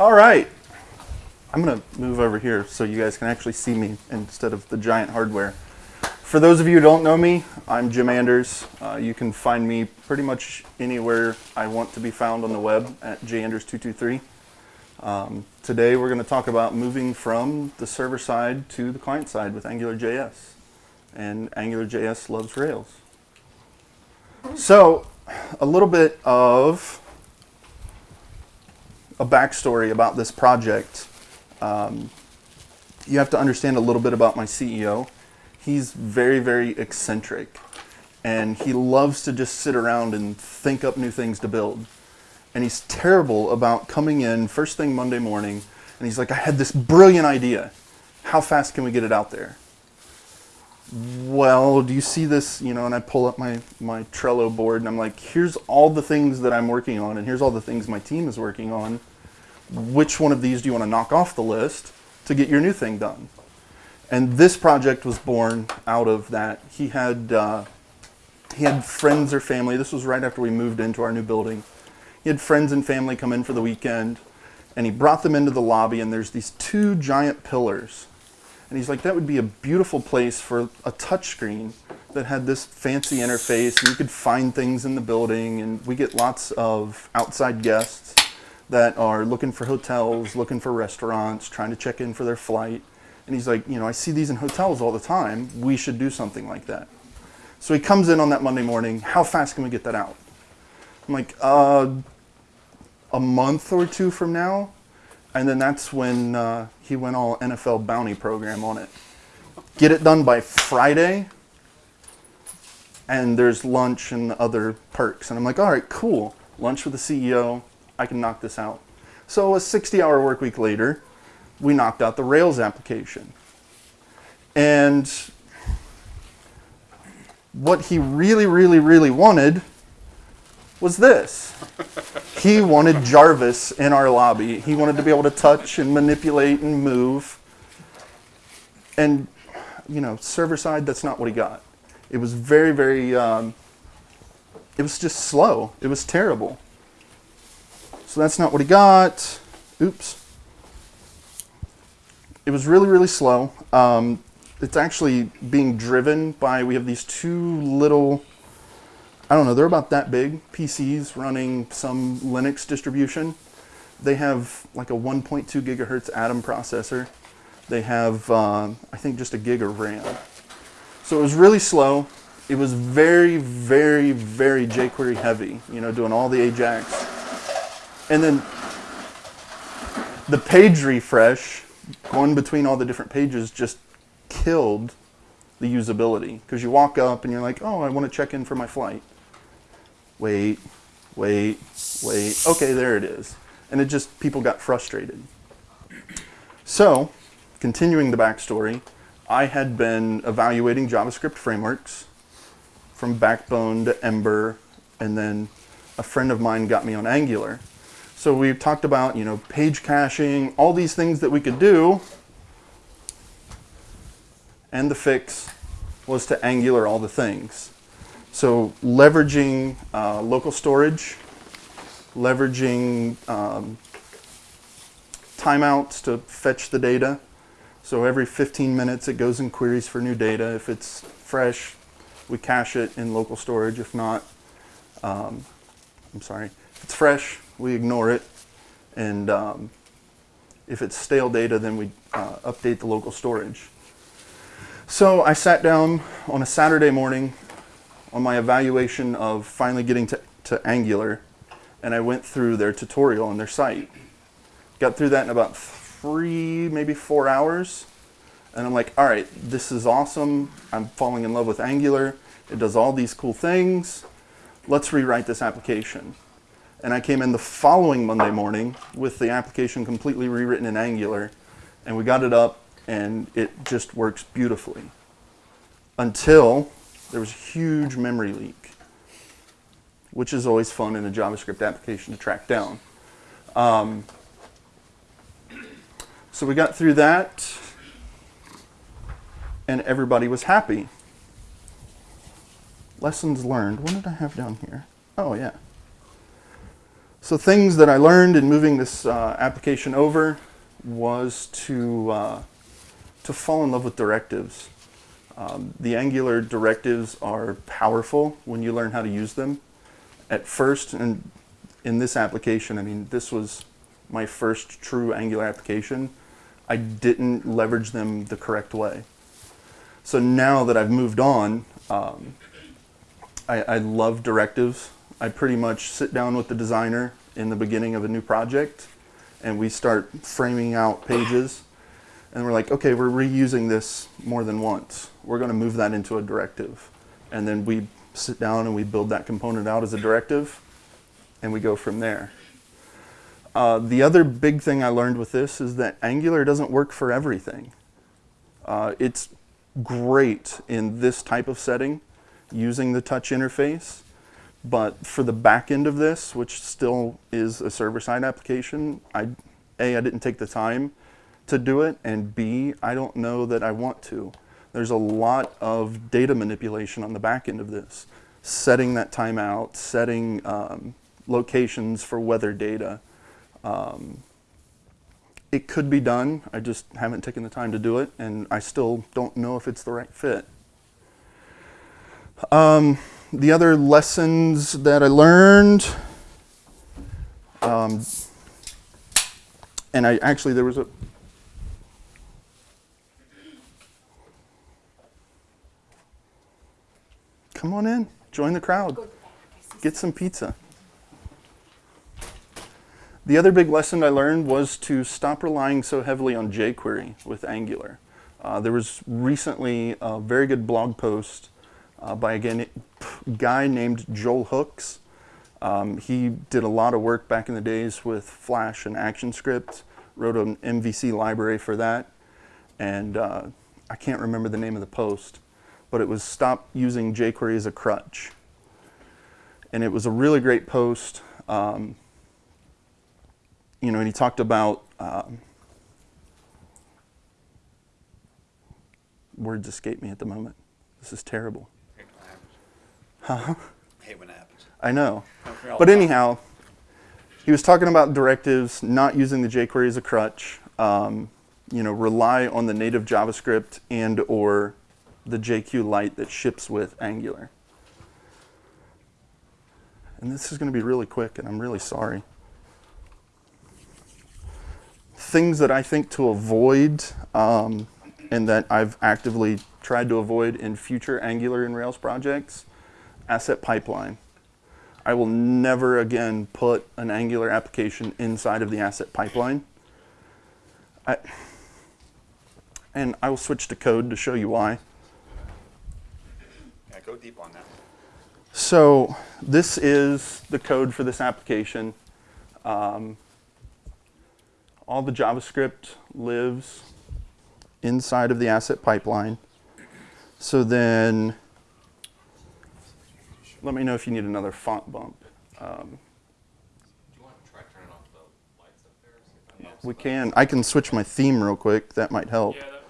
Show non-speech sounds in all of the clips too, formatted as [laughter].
All right. I'm going to move over here so you guys can actually see me instead of the giant hardware. For those of you who don't know me, I'm Jim Anders. Uh, you can find me pretty much anywhere I want to be found on the web at janders223. Um, today we're going to talk about moving from the server side to the client side with AngularJS. And AngularJS loves Rails. So, a little bit of a backstory about this project. Um, you have to understand a little bit about my CEO. He's very, very eccentric. And he loves to just sit around and think up new things to build. And he's terrible about coming in first thing Monday morning and he's like, I had this brilliant idea. How fast can we get it out there? Well, do you see this? You know, and I pull up my, my Trello board and I'm like, here's all the things that I'm working on and here's all the things my team is working on which one of these do you want to knock off the list to get your new thing done? And this project was born out of that. He had, uh, he had friends or family. This was right after we moved into our new building. He had friends and family come in for the weekend, and he brought them into the lobby, and there's these two giant pillars. And he's like, that would be a beautiful place for a touchscreen that had this fancy interface, and you could find things in the building, and we get lots of outside guests that are looking for hotels, looking for restaurants, trying to check in for their flight. And he's like, you know, I see these in hotels all the time. We should do something like that. So he comes in on that Monday morning. How fast can we get that out? I'm like, uh, a month or two from now. And then that's when uh, he went all NFL bounty program on it. Get it done by Friday, and there's lunch and other perks. And I'm like, all right, cool. Lunch with the CEO, I can knock this out. So a 60 hour work week later, we knocked out the Rails application. And what he really, really, really wanted was this. he wanted Jarvis in our lobby. He wanted to be able to touch and manipulate and move. And, you know, server side, that's not what he got. It was very, very, um, it was just slow. It was terrible. So that's not what he got. Oops. It was really, really slow. Um, it's actually being driven by, we have these two little, I don't know, they're about that big, PCs running some Linux distribution. They have like a 1.2 gigahertz Atom processor. They have, uh, I think, just a gig of RAM. So it was really slow. It was very, very, very jQuery heavy, you know, doing all the Ajax and then the page refresh, going between all the different pages, just killed the usability. Because you walk up and you're like, oh, I want to check in for my flight. Wait, wait, wait. Okay, there it is. And it just, people got frustrated. So, continuing the backstory, I had been evaluating JavaScript frameworks from Backbone to Ember, and then a friend of mine got me on Angular. So we've talked about, you know, page caching, all these things that we could do. And the fix was to Angular all the things. So leveraging uh, local storage, leveraging um, timeouts to fetch the data. So every 15 minutes it goes and queries for new data. If it's fresh, we cache it in local storage. If not, um, I'm sorry, if it's fresh, we ignore it. And um, if it's stale data, then we uh, update the local storage. So I sat down on a Saturday morning on my evaluation of finally getting to, to Angular, and I went through their tutorial on their site. Got through that in about three, maybe four hours. And I'm like, all right, this is awesome. I'm falling in love with Angular. It does all these cool things. Let's rewrite this application. And I came in the following Monday morning with the application completely rewritten in Angular. And we got it up and it just works beautifully. Until there was a huge memory leak, which is always fun in a JavaScript application to track down. Um, so we got through that and everybody was happy. Lessons learned. What did I have down here? Oh, yeah. So things that I learned in moving this uh, application over was to uh, to fall in love with directives. Um, the Angular directives are powerful when you learn how to use them. At first, and in this application, I mean, this was my first true Angular application. I didn't leverage them the correct way. So now that I've moved on, um, I, I love directives. I pretty much sit down with the designer in the beginning of a new project and we start framing out pages and we're like, okay, we're reusing this more than once. We're going to move that into a directive. And then we sit down and we build that component out as a directive and we go from there. Uh, the other big thing I learned with this is that Angular doesn't work for everything. Uh, it's great in this type of setting using the touch interface, but for the back end of this, which still is a server-side application, I, A, I didn't take the time to do it, and B, I don't know that I want to. There's a lot of data manipulation on the back end of this. Setting that timeout, setting um, locations for weather data. Um, it could be done, I just haven't taken the time to do it, and I still don't know if it's the right fit. Um, the other lessons that I learned, um, and I actually, there was a, come on in, join the crowd, get some pizza. The other big lesson I learned was to stop relying so heavily on jQuery with Angular. Uh, there was recently a very good blog post uh, by a guy named Joel Hooks. Um, he did a lot of work back in the days with Flash and ActionScript, wrote an MVC library for that, and uh, I can't remember the name of the post, but it was Stop Using jQuery as a Crutch. And it was a really great post. Um, you know, and he talked about um, words escape me at the moment. This is terrible. Huh? I hate when it happens. I know. But anyhow, he was talking about directives, not using the jQuery as a crutch. Um, you know, rely on the native JavaScript and or the JQ Lite that ships with Angular. And this is going to be really quick, and I'm really sorry things that I think to avoid um, and that I've actively tried to avoid in future Angular and Rails projects, asset pipeline. I will never again put an Angular application inside of the asset pipeline. I, and I will switch to code to show you why. Yeah, go deep on that. So this is the code for this application. Um, all the JavaScript lives inside of the asset pipeline. So then, let me know if you need another font bump. Um, we can. I can switch my theme real quick. That might help. Yeah, that,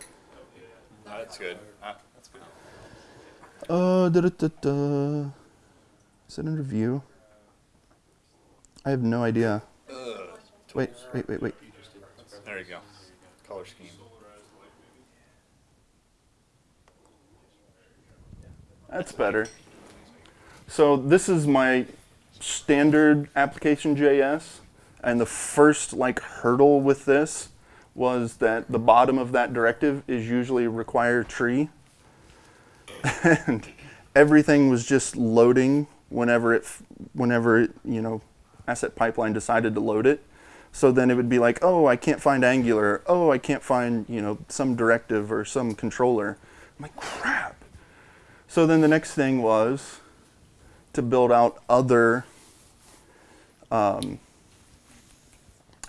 that, that's good. Uh, that's good. Uh, da, da, da, da. Is it under view? I have no idea. Wait, wait, wait, wait. There you go. Color scheme. That's better. So this is my standard application JS, and the first like hurdle with this was that the bottom of that directive is usually require tree, [laughs] and everything was just loading whenever it whenever it, you know asset pipeline decided to load it. So then it would be like, oh, I can't find Angular. Oh, I can't find you know some directive or some controller. I'm like, crap. So then the next thing was to build out other um,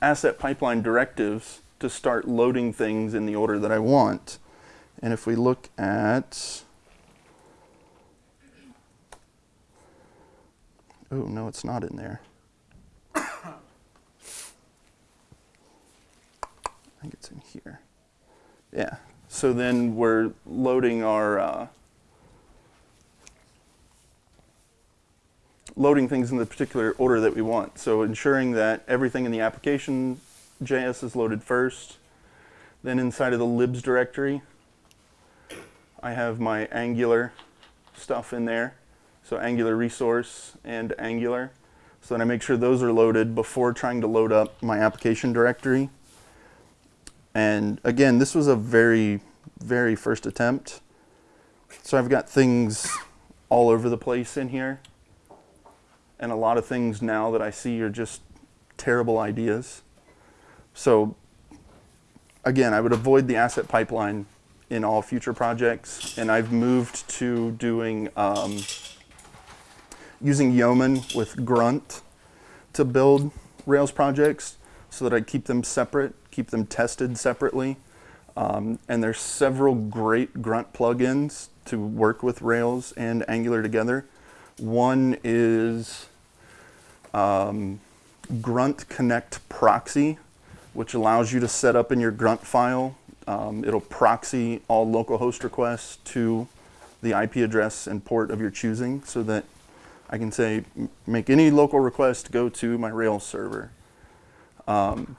asset pipeline directives to start loading things in the order that I want. And if we look at, oh no, it's not in there. [coughs] I think it's in here. Yeah. So then we're loading our uh, loading things in the particular order that we want. So ensuring that everything in the application JS is loaded first. Then inside of the libs directory, I have my Angular stuff in there. So Angular resource and Angular. So then I make sure those are loaded before trying to load up my application directory. And again, this was a very, very first attempt. So I've got things all over the place in here. And a lot of things now that I see are just terrible ideas. So again, I would avoid the asset pipeline in all future projects. And I've moved to doing um, using Yeoman with Grunt to build Rails projects so that I keep them separate, keep them tested separately. Um, and there's several great Grunt plugins to work with Rails and Angular together. One is um, Grunt Connect Proxy, which allows you to set up in your Grunt file. Um, it'll proxy all localhost requests to the IP address and port of your choosing so that I can say, make any local request go to my Rails server. Um,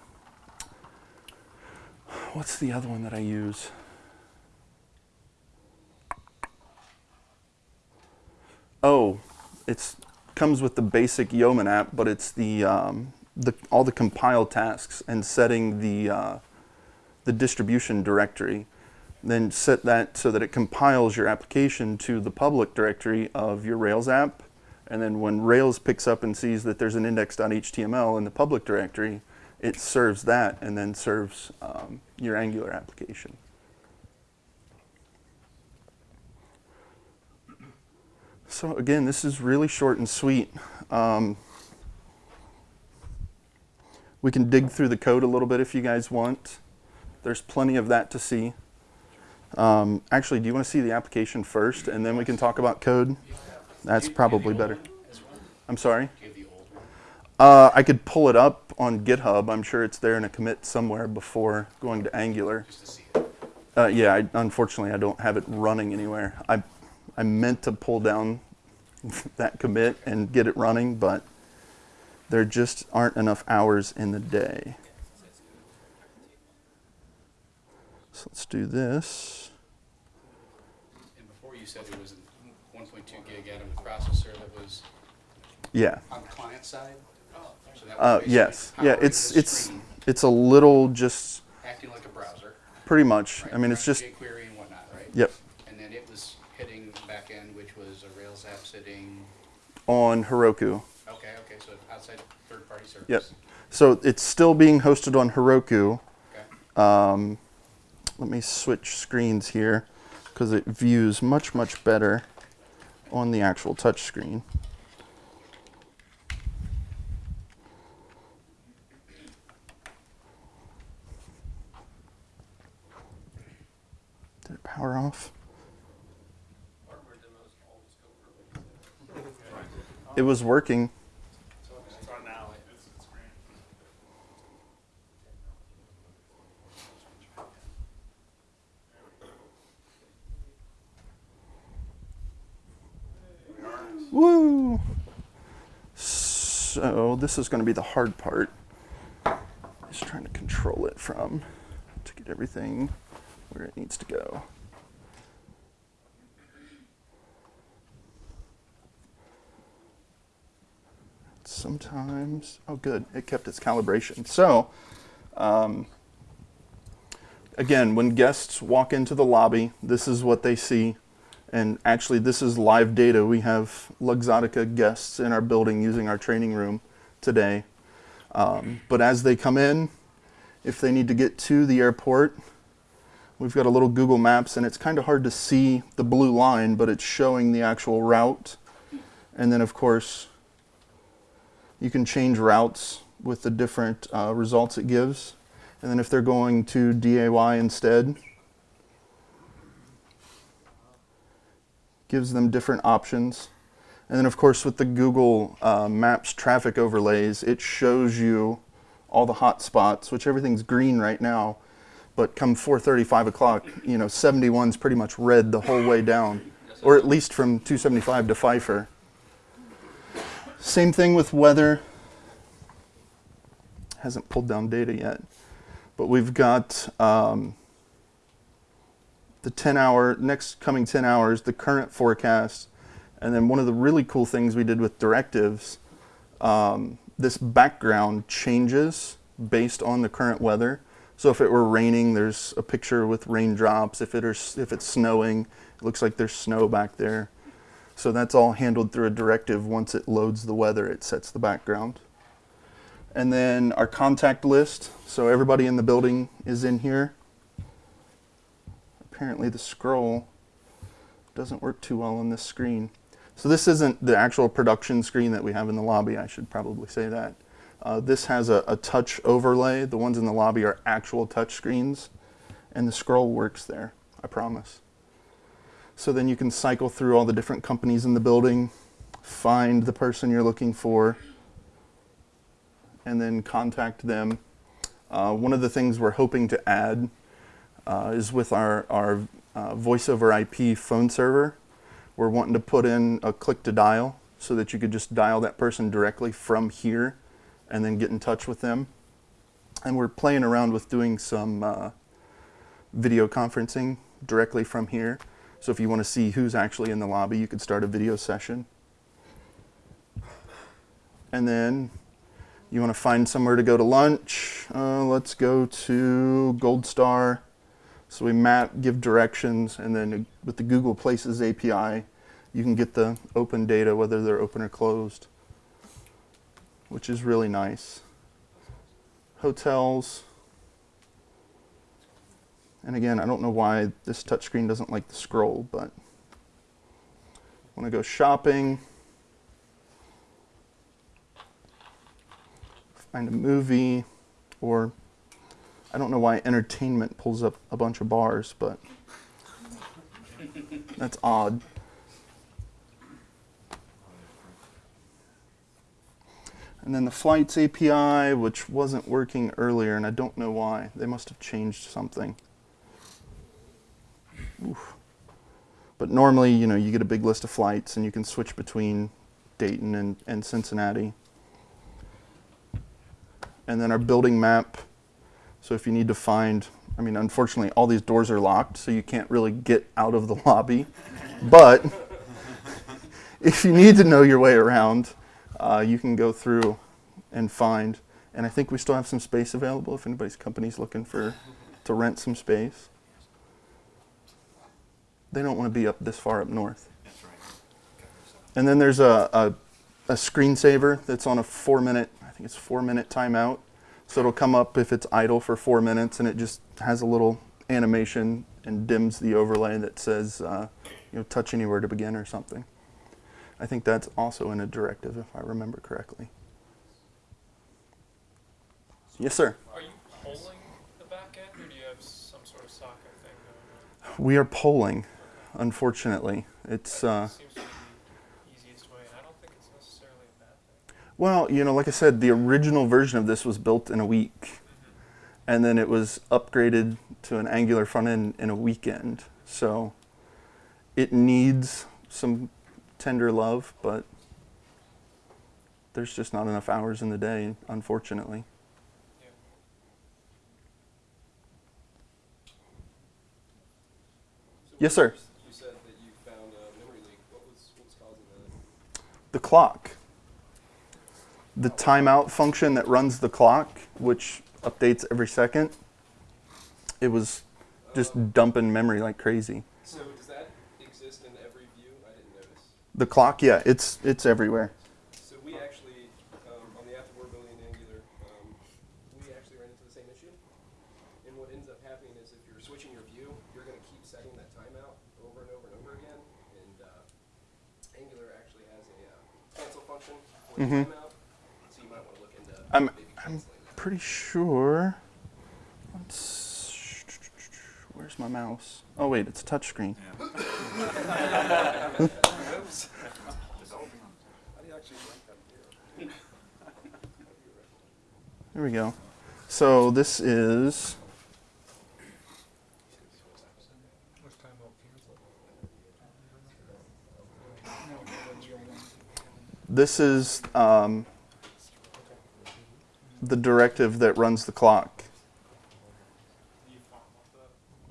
what's the other one that I use? Oh, it's comes with the basic Yeoman app, but it's the um, the all the compile tasks and setting the uh, the distribution directory. Then set that so that it compiles your application to the public directory of your Rails app. And then when Rails picks up and sees that there's an index.html in the public directory, it serves that and then serves um, your Angular application. So again, this is really short and sweet. Um, we can dig through the code a little bit if you guys want. There's plenty of that to see. Um, actually, do you want to see the application first, and then we can talk about code? That's probably better. I'm sorry. Uh, I could pull it up on GitHub. I'm sure it's there in a commit somewhere before going to Angular. Uh, yeah, I, unfortunately, I don't have it running anywhere. I, I meant to pull down [laughs] that commit and get it running, but there just aren't enough hours in the day. So let's do this. And before you said it was a 1.2 gig Atom processor that was Yeah. on the client side? So Uh, yes. Yeah. It's it's screen, it's a little just Acting like a browser. pretty much. right? I mean, it's just jQuery and whatnot, right? yep And then it was hitting back end, which was a Rails app sitting, on Heroku. okay, okay, so outside third-party service. Yep. So it's still being hosted on Heroku. Okay. Um, let me switch screens here because it views much much better on the actual touch screen. Did it power off? It was working. Woo! So this is going to be the hard part. Just trying to control it from to get everything where it needs to go. Sometimes, oh good, it kept its calibration. So, um, again, when guests walk into the lobby, this is what they see. And actually, this is live data. We have Luxottica guests in our building using our training room today. Um, but as they come in, if they need to get to the airport, we've got a little Google Maps, and it's kind of hard to see the blue line, but it's showing the actual route. And then, of course, you can change routes with the different uh, results it gives. And then if they're going to DAY instead, gives them different options. And then, of course, with the Google uh, Maps traffic overlays, it shows you all the hot spots, which everything's green right now. But come 4:30, 5 o'clock, you know, 71's pretty much red the whole way down, or at least from 275 to Pfeiffer. Same thing with weather. Hasn't pulled down data yet, but we've got um, the 10 hour, next coming 10 hours, the current forecast, and then one of the really cool things we did with directives, um, this background changes based on the current weather. So if it were raining, there's a picture with raindrops. If it is, if it's snowing, it looks like there's snow back there. So that's all handled through a directive. Once it loads the weather, it sets the background. And then our contact list. So everybody in the building is in here. Apparently the scroll doesn't work too well on this screen. So this isn't the actual production screen that we have in the lobby. I should probably say that. Uh, this has a, a touch overlay. The ones in the lobby are actual touch screens. And the scroll works there, I promise. So then you can cycle through all the different companies in the building, find the person you're looking for, and then contact them. Uh, one of the things we're hoping to add uh, is with our, our uh, voice over IP phone server. We're wanting to put in a click to dial so that you could just dial that person directly from here and then get in touch with them. And we're playing around with doing some uh, video conferencing directly from here. So if you want to see who's actually in the lobby, you could start a video session. And then you want to find somewhere to go to lunch. Uh, let's go to Gold Star. So we map, give directions, and then with the Google Places API, you can get the open data, whether they're open or closed, which is really nice. Hotels. And again, I don't know why this touchscreen doesn't like the scroll, but want to go shopping. Find a movie, or I don't know why entertainment pulls up a bunch of bars, but [laughs] that's odd. And then the flights API, which wasn't working earlier, and I don't know why. They must have changed something. Oof. But normally, you know, you get a big list of flights and you can switch between Dayton and, and Cincinnati. And then our building map. So if you need to find, I mean, unfortunately, all these doors are locked, so you can't really get out of the [laughs] lobby. but [laughs] if you need to know your way around, uh, you can go through and find. And I think we still have some space available if anybody's company's looking for to rent some space. They don't want to be up this far up north. And then there's a, a, a screensaver that's on a four minute, I think it's four minute timeout. So it'll come up if it's idle for four minutes and it just has a little animation and dims the overlay that says, uh, you know, touch anywhere to begin or something. I think that's also in a directive if I remember correctly. Yes, sir. Are you polling the back end, or do you have some sort of socket thing going on? We are polling, unfortunately. It's, uh, Seems to be the easiest way, and I don't think it's necessarily a bad thing. Well, you know, like I said, the original version of this was built in a week, and then it was upgraded to an Angular front end in a weekend. So it needs some tender love, but there's just not enough hours in the day, unfortunately. Yeah. Yes, sir. You said that you found a memory leak. What was what was causing that? The clock. The timeout function that runs the clock, which updates every second, it was just dumping memory like crazy. So does that exist in every view? I didn't notice. The clock, yeah, it's it's everywhere. So we actually, um, on the after we're building in Angular, um, we actually ran into the same issue. And what ends up happening is if you're switching your view, you're going to keep setting that timeout over and over and over again. And uh, Angular actually has a uh, cancel function for the Mhm. So you might want to look into I'm- I'm. Pretty sure. Let's, where's my mouse? Oh wait, it's a touchscreen. How do [laughs] you actually rank that here? There we go. So this is Which time will cancel? This is um, the directive that runs the clock.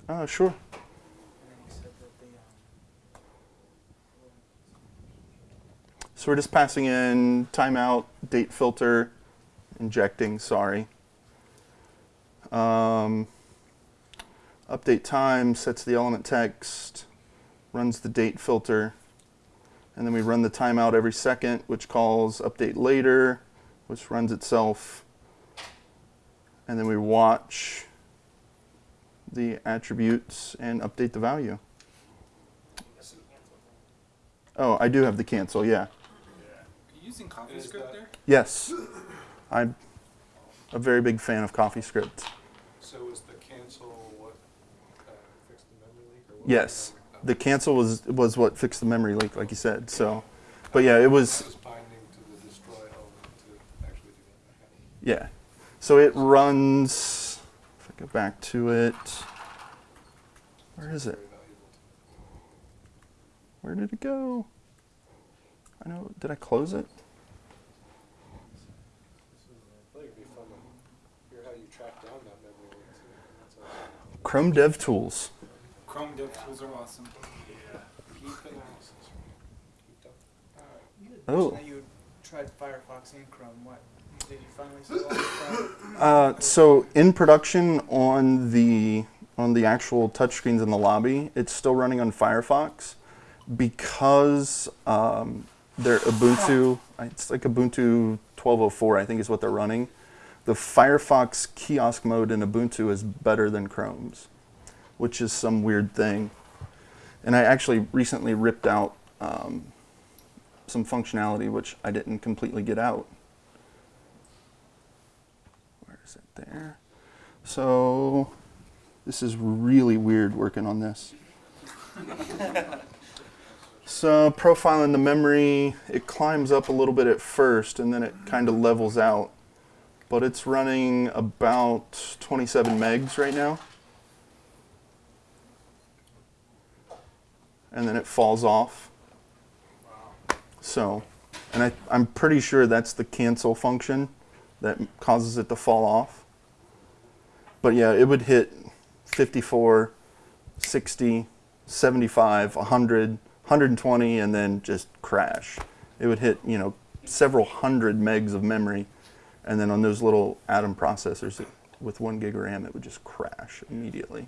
Uh, sure. So we're just passing in timeout, date filter, injecting, sorry. Um, update time sets the element text, runs the date filter, and then we run the timeout every second, which calls update later, which runs itself. And then we watch the attributes and update the value. Oh, I do have the cancel, yeah. Are you using CoffeeScript there? Yes, I'm a very big fan of CoffeeScript. So is the cancel what, uh, fixed the memory leak or what? Yes, the cancel was was what fixed the memory leak, like you said. So, but yeah, it was That was binding to the destroy element to actually do that. Okay. yeah. So it runs. If I go back to it, where is it? Where did it go? I know. Did I close it? I think it'd be fun to hear how you track down that memory leak too. That's awesome. Chrome Dev Tools. Chrome dev tools are awesome. Keep analysis. Keep up. uh, you Oh. you tried Firefox and Chrome. What did you finally Chrome? Uh, so in production on the on the actual touchscreens in the lobby, it's still running on Firefox because um, they're Ubuntu. It's like Ubuntu 12.04, I think, is what they're running. The Firefox kiosk mode in Ubuntu is better than Chrome's, which is some weird thing. And I actually recently ripped out um, some functionality which I didn't completely get out. Where is it there? So this is really weird working on this. [laughs] so profiling the memory, it climbs up a little bit at first and then it kind of levels out. But it's running about 27 megs right now. And then it falls off. So, and I, I'm pretty sure that's the cancel function that causes it to fall off. But yeah, it would hit 54, 60, 75, 100, 120, and then just crash. It would hit, you know, several hundred megs of memory, and then on those little Atom processors it, with one gig of RAM, it would just crash immediately.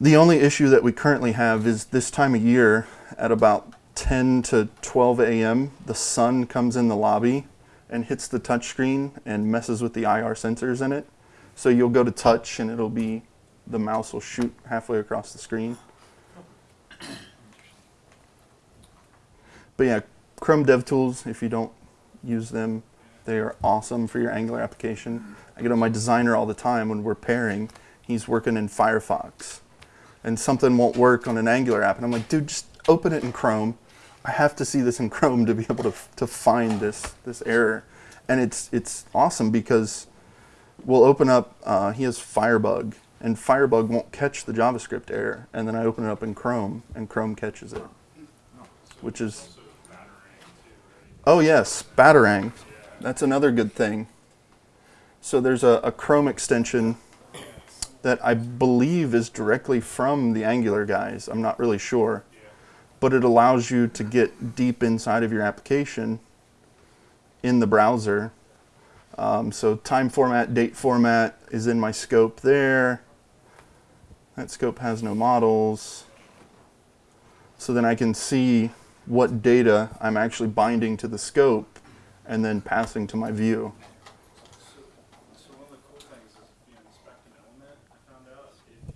The only issue that we currently have is this time of year at about 10 to 12 a.m., the sun comes in the lobby and hits the touchscreen and messes with the IR sensors in it. So you'll go to touch and it'll be, the mouse will shoot halfway across the screen. But yeah, Chrome DevTools, if you don't use them, they are awesome for your Angular application. I get on my designer all the time when we're pairing. He's working in Firefox. And something won't work on an Angular app. And I'm like, dude, just open it in Chrome. I have to see this in [laughs] Chrome to be able to, to find this, this error. And it's, it's awesome because we'll open up, uh, he has Firebug, and Firebug won't catch the JavaScript error. And then I open it up in Chrome, and Chrome catches it, which is. Oh, yes, Batarang. That's another good thing. So there's a, a Chrome extension that I believe is directly from the Angular guys. I'm not really sure. But it allows you to get deep inside of your application in the browser. Um, so time format, date format is in my scope there. That scope has no models. So then I can see what data I'm actually binding to the scope and then passing to my view. So one of the cool things is if you inspect an element, I found out if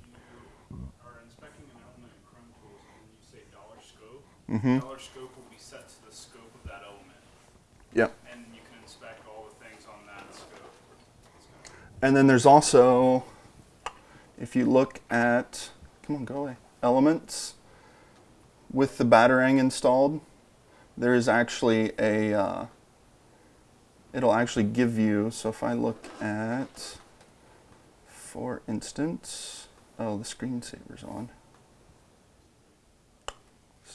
you are inspecting an element in Chrome Tools and you say dollar scope, Mhm. dollar scope will be set to the scope of that element, Yep. and you can inspect all the things on that scope. It's kind of- And then there's also, if you look at, come on, go away, elements with the Batarang installed, there is actually a, uh, it'll actually give you, so if I look at, for instance, oh, the screensaver's on.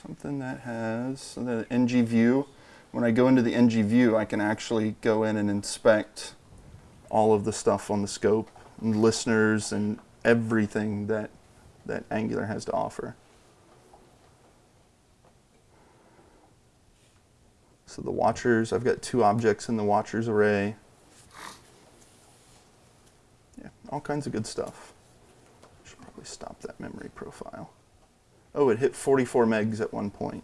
Something that has, the ng view, when I go into the NG view, I can actually go in and inspect all of the stuff on the scope and listeners and everything that that Angular has to offer. So the watchers, I've got two objects in the watchers array. Yeah, all kinds of good stuff. Should probably stop that memory profile. Oh, it hit 44 megs at one point.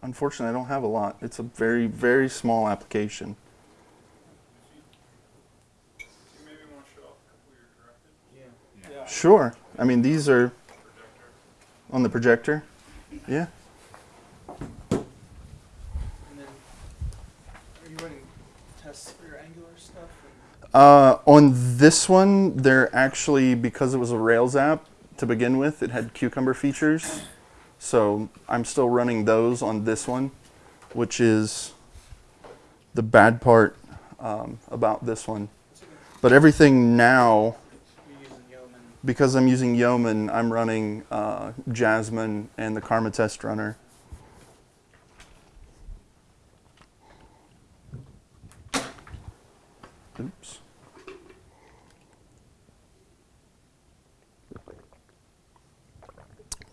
Unfortunately, I don't have a lot. It's a very, very small application. Do you maybe want to show off a couple of your directed Yeah. Sure. I mean, these are on the projector. Yeah. And then, are you running tests for your Angular stuff? Uh, on this one, they're actually, because it was a Rails app to begin with, it had Cucumber features. So I'm still running those on this one, which is the bad part um, about this one. But everything now, because I'm using Yeoman, I'm running uh, Jasmine and the Karma test runner. Oops.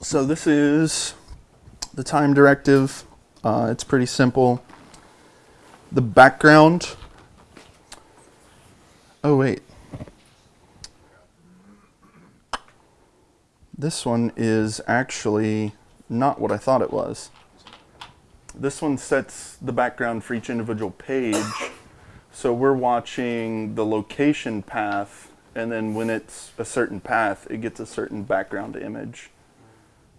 So this is the time directive. Uh, it's pretty simple. The background. Oh wait. This one is actually not what I thought it was. This one sets the background for each individual page. So we're watching the location path, and then when it's a certain path, it gets a certain background image.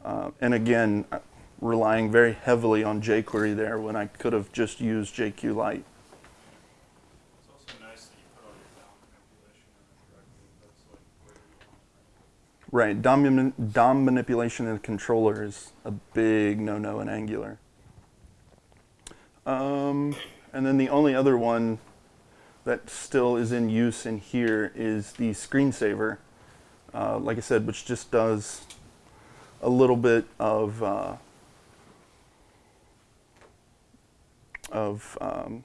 Uh, and again, uh, relying very heavily on jQuery there when I could have just used JQLite. It's also nice that you put all your DOM manipulation in the directive. That's like where you want it. Right, DOM, DOM manipulation in a controller is a big no-no in Angular. Um, and then the only other one that still is in use in here is the screensaver. Uh, like I said, which just does a little bit of uh, of um,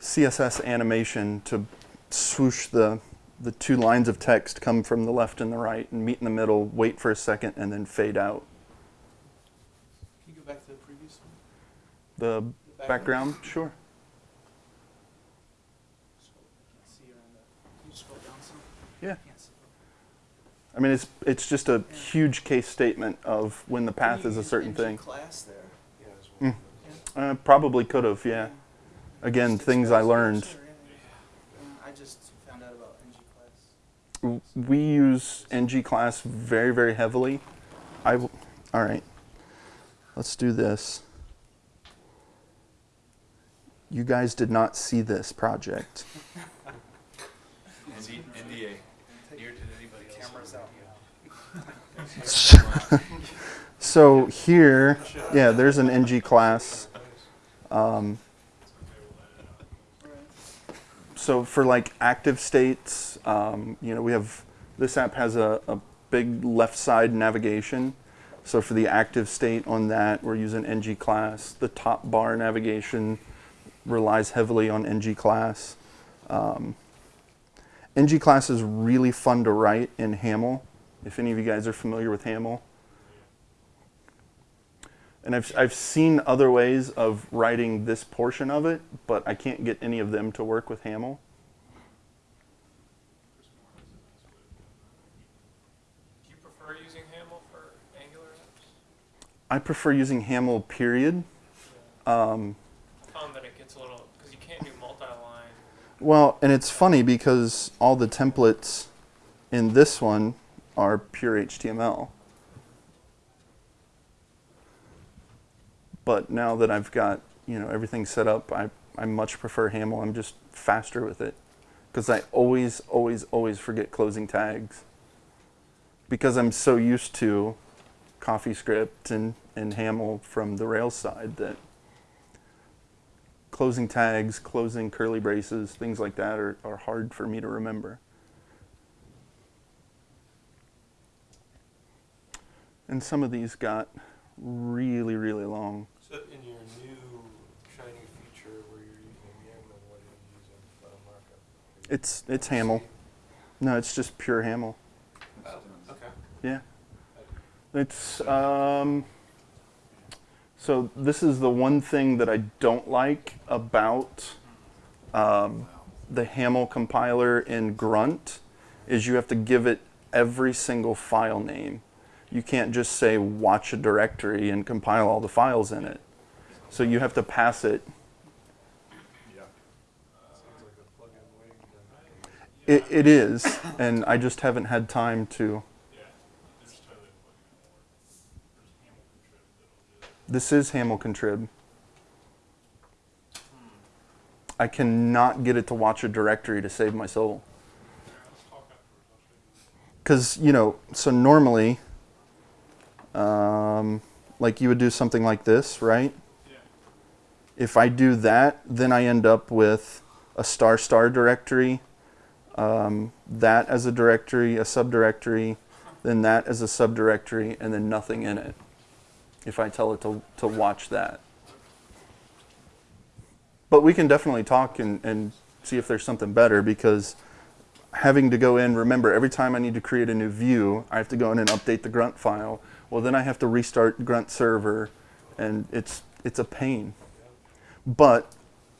CSS animation to swoosh the the two lines of text come from the left and the right and meet in the middle, wait for a second, and then fade out. Can you go back to the previous one? The The background, sure. Scroll- I can't see. I mean, it's it's just a huge case statement of when the path Can is a certain thing. Class there. Mm. Uh, probably could have, yeah. Again, Just things I learned. cursor, yeah. Uh, I just found out about NG class. We use ng class very, very heavily. I w- all right. Let's do this. You guys did not see this project. ND, NDA. Near did anybody else. Cameras out. [laughs] So here, yeah, there's an ng class. Um, so for like active states, um, you know, we have this app has a, a big left side navigation. So for the active state on that, we're using ng class. The top bar navigation relies heavily on ng class. Um, ng class is really fun to write in Haml. If any of you guys are familiar with Haml. And I've, I've seen other ways of writing this portion of it, but I can't get any of them to work with Haml. Do you prefer using Haml for Angular apps? I prefer using Haml period. Um, I found that it gets a little because you can't do multi-line. well, and it's funny because all the templates in this one are pure HTML. But now that I've got you know everything set up, I, I much prefer Haml. I'm just faster with it because I always, always, always forget closing tags because I'm so used to CoffeeScript and, and Haml from the Rails side that closing tags, closing curly braces, things like that are, are hard for me to remember. And some of these got really, really long. So in your new shiny feature where you're using Yeoman, what are you using for markup? It's it's Haml. No, it's just pure Haml. Oh, okay. Yeah. It's um so this is the one thing that I don't like about um, the Haml compiler in Grunt is you have to give it every single file name. You can't just say watch a directory and compile all the files in it. So you have to pass it. It, it is, and I just haven't had time to. This is Haml contrib. I cannot get it to watch a directory to save my soul. Because, you know, so normally, um, like you would do something like this, right? Yeah, If I do that, then I end up with a star star directory, um, that as a directory, a subdirectory, then that as a subdirectory, and then nothing in it. If I tell it to, to watch that. But we can definitely talk and, and see if there's something better because having to go in, remember, every time I need to create a new view, I have to go in and update the grunt file. Well, then I have to restart grunt server, and it's, it's a pain. But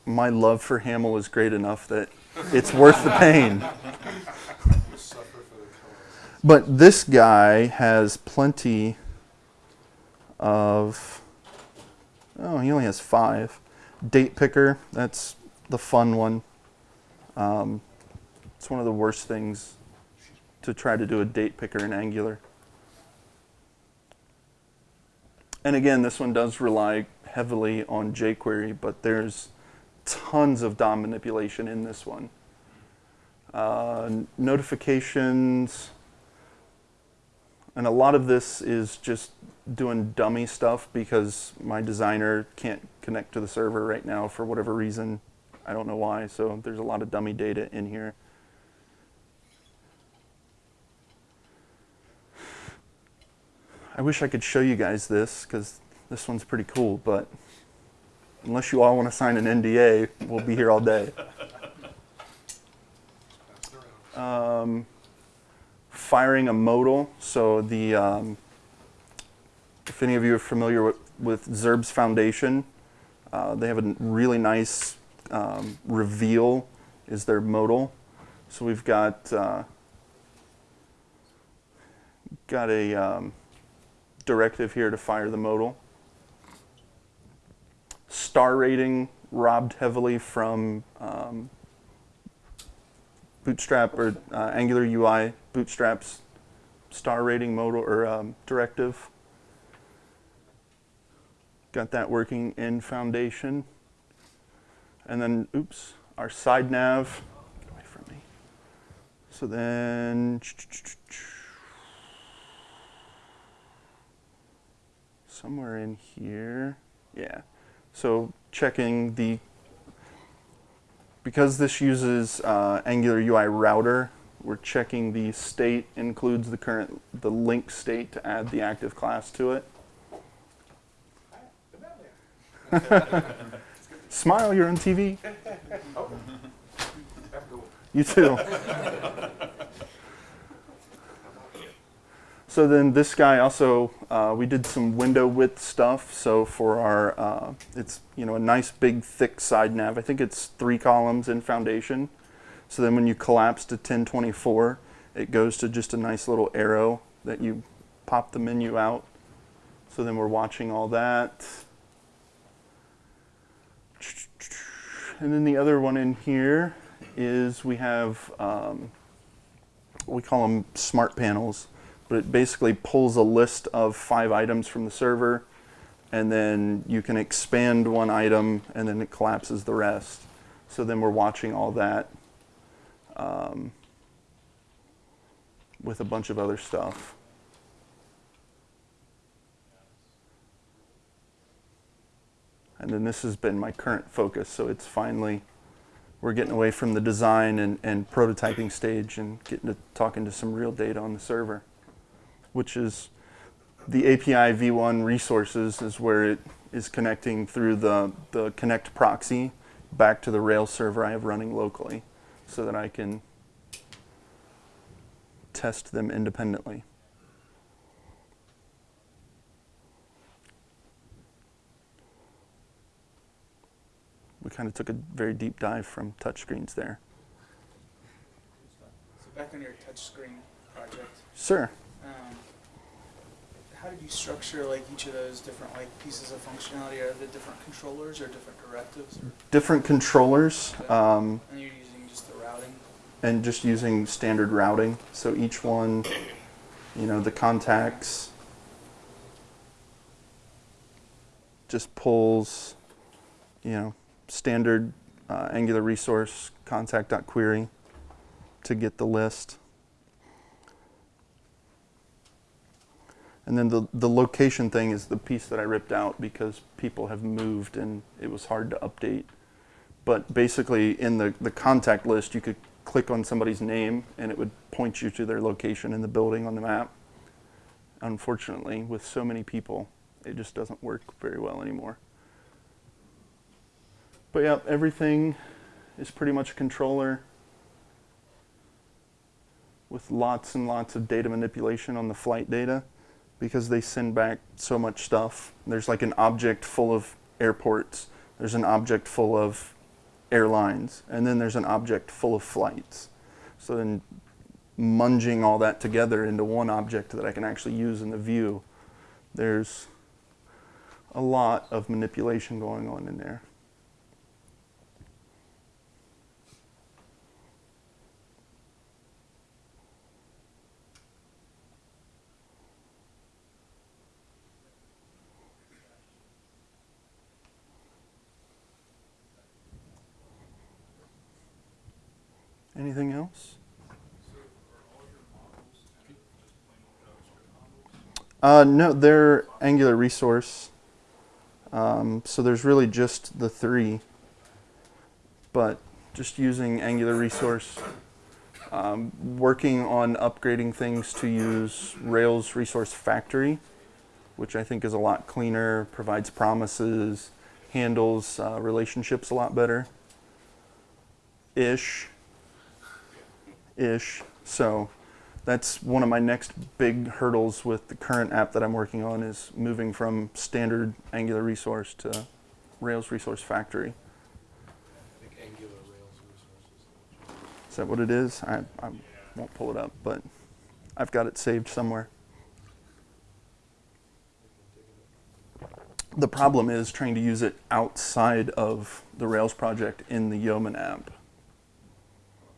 my love for Haml is great enough that it's worth the pain. But this guy has plenty of. Oh, he only has five. Date picker, that's the fun one. Um, it's one of the worst things to try to do a date picker in Angular. And again, this one does rely heavily on jQuery, but there's tons of DOM manipulation in this one. Uh, notifications, and a lot of this is just doing dummy stuff because my designer can't connect to the server right now for whatever reason. I don't know why, so there's a lot of dummy data in here. I wish I could show you guys this because this one's pretty cool, but unless you all want to sign an NDA, we'll be here all day. Um, firing a modal. So the um, if any of you are familiar with, with Zurb's Foundation, uh, they have a really nice um, reveal is their modal. So we've got uh, got a um, directive here to fire the modal. Star rating robbed heavily from um, Bootstrap or uh, Angular UI Bootstrap's star rating modal or um, directive. Got that working in Foundation. And then, oops, our side nav. Get away from me. So then, somewhere in here, yeah. So checking the because this uses uh, Angular UI router, we're checking the state includes the current the link state to add the active class to it. [laughs] Smile, you're on TV. [laughs] You too. [laughs] So then this guy also, uh, we did some window width stuff. So for our, uh, it's you know a nice big thick side nav. I think it's three columns in Foundation. So then when you collapse to 1024, it goes to just a nice little arrow that you pop the menu out. So then we're watching all that. And then the other one in here is we have, um, we call them smart panels, but it basically pulls a list of five items from the server, and then you can expand one item, and then it collapses the rest. So then we're watching all that um, with a bunch of other stuff. And then this has been my current focus, so it's finally, we're getting away from the design and, and prototyping stage and getting to talking to some real data on the server, which is the API v1 resources is where it is connecting through the, the connect proxy back to the Rails server I have running locally so that I can test them independently. We kind of took a very deep dive from touchscreens there. So back on your touchscreen project, Sir, um, how did you structure like each of those different like pieces of functionality? Are there different controllers or different directives? Or, different controllers. Um, and you're using just the routing? and just using standard routing. So each one, you know, the contacts just pulls, you know, standard uh, Angular resource contact.query to get the list. And then the, the location thing is the piece that I ripped out because people have moved and it was hard to update. But basically, in the, the contact list, you could click on somebody's name and it would point you to their location in the building on the map. Unfortunately, with so many people, it just doesn't work very well anymore. But yeah, everything is pretty much a controller with lots and lots of data manipulation on the flight data because they send back so much stuff. There's like an object full of airports, there's an object full of airlines, and then there's an object full of flights. So then munging all that together into one object that I can actually use in the view, there's a lot of manipulation going on in there. Anything else? Uh, no, they're Angular resource. Um, so there's really just the three, but just using Angular resource, um, working on upgrading things to use Rails Resource Factory, which I think is a lot cleaner, provides promises, handles uh, relationships a lot better. Ish. Ish. So that's one of my next big hurdles with the current app that I'm working on is moving from standard Angular resource to Rails Resource Factory. Angular Rails resources. Is that what it is? I, I won't pull it up, but I've got it saved somewhere. The problem is trying to use it outside of the Rails project in the Yeoman app.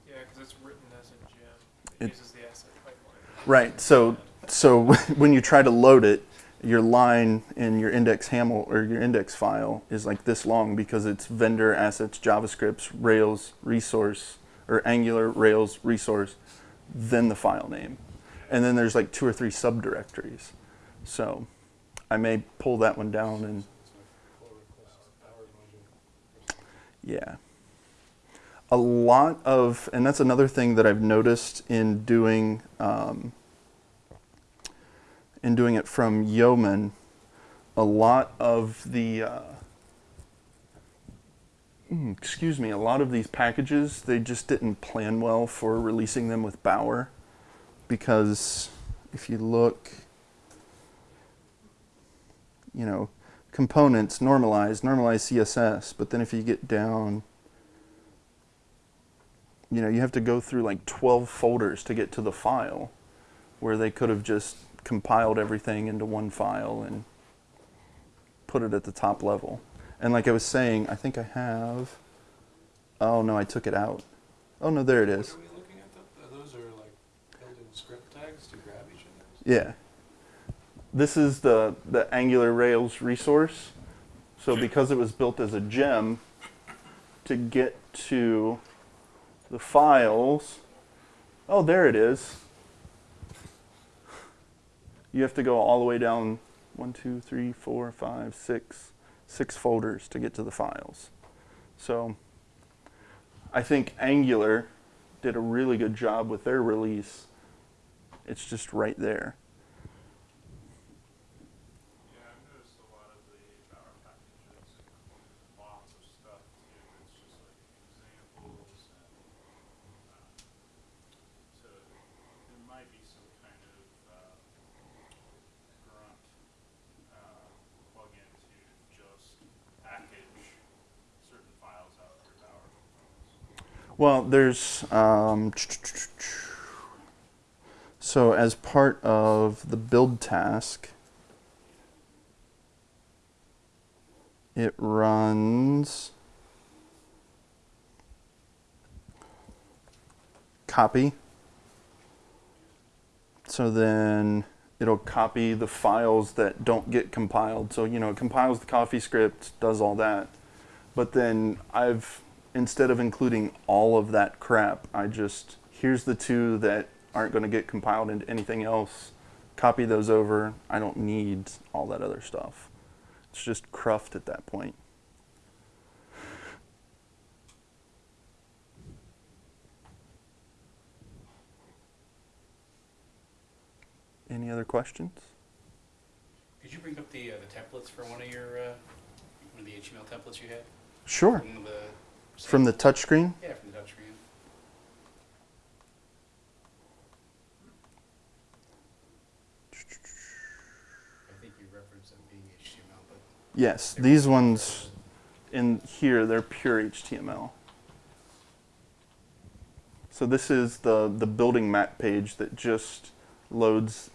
Yeah, because it's written as a gem. It- It uses the asset pipeline. Right. So so [laughs] when you try to load it, your line in your index haml or your index file is like this long because it's vendor assets JavaScripts Rails resource or Angular Rails resource, then the file name, and then there's like two or three subdirectories. So I may pull that one down and It's like pull request power module. Yeah. A lot of, and that's another thing that I've noticed in doing, um, in doing it from Yeoman, a lot of the, uh, mm, excuse me, a lot of these packages, they just didn't plan well for releasing them with Bower because if you look, you know, components normalize, normalize CSS, but then if you get down, you know, you have to go through like 12 folders to get to the file where they could have just compiled everything into one file and put it at the top level. And like I was saying, I think I have, oh no, I took it out. Oh no, there it is. What are we looking at? Th- Those are like built-in script tags to grab each of those? Yeah. This is the, the Angular Rails resource. So because it was built as a gem, to get to the files, oh, there it is. You have to go all the way down one, two, three, four, five, six, six folders to get to the files. So I think Angular did a really good job with their release. It's just right there. Well, there's um, so as part of the build task, it runs copy. So then it'll copy the files that don't get compiled. So, you know, it compiles the coffee script, does all that. But then I've, instead of including all of that crap, I just, here's the two that aren't going to get compiled into anything else. Copy those over. I don't need all that other stuff. It's just cruft at that point. Any other questions? Could you bring up the, uh, the templates for one of your, uh, one of the HTML templates you had? Sure. From the. Touchscreen? Yeah, from the touchscreen. I think you referenced them being HTML, but. Yes, these ones in here, they're pure HTML. So this is the, the building map page that just loads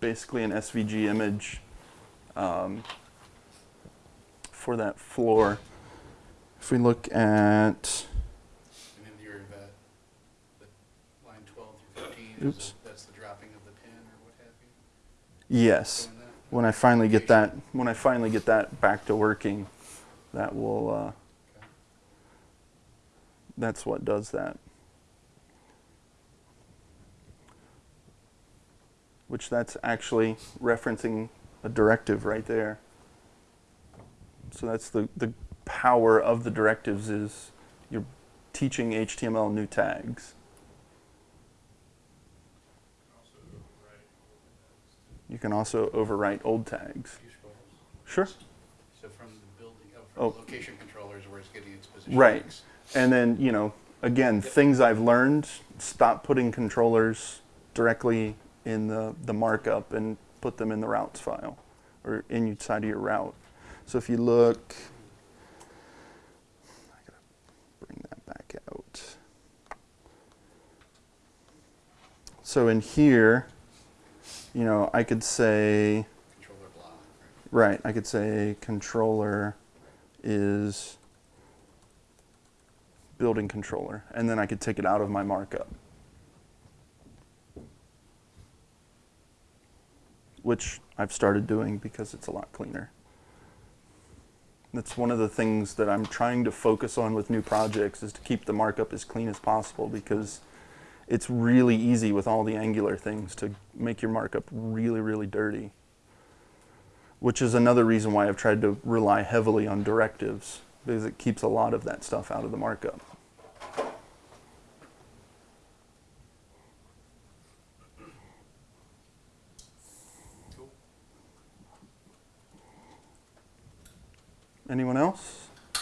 basically an SVG image um, for that floor. If we look at, And then your, uh, the line twelve through fifteen, Oops. the- that's the dropping of the pin or what have you? yes, when I finally get that, when I finally get that back to working, that will, uh, Okay. that's what does that. Which that's actually referencing a directive right there. So that's the, the power of the directives is you're teaching HTML new tags. You can also overwrite old tags. Sure. So from the building, oh, from Oh. location controllers where it's getting its position. Right. X. And then, you know, again, things I've learned, stop putting controllers directly in the, the markup and put them in the routes file or inside of your route. So if you look, I gotta bring that back out. So in here, you know, I could say, Controller block, right? right, I could say controller is building controller, and then I could take it out of my markup. Which I've started doing because it's a lot cleaner. That's one of the things that I'm trying to focus on with new projects is to keep the markup as clean as possible because it's really easy with all the Angular things to make your markup really, really dirty. Which is another reason why I've tried to rely heavily on directives because it keeps a lot of that stuff out of the markup. Anyone else? Do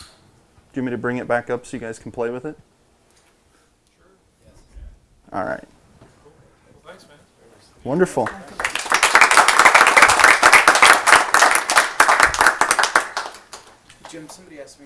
you want me to bring it back up so you guys can play with it? All right. Well, thanks, man. Wonderful. Jim, somebody asked me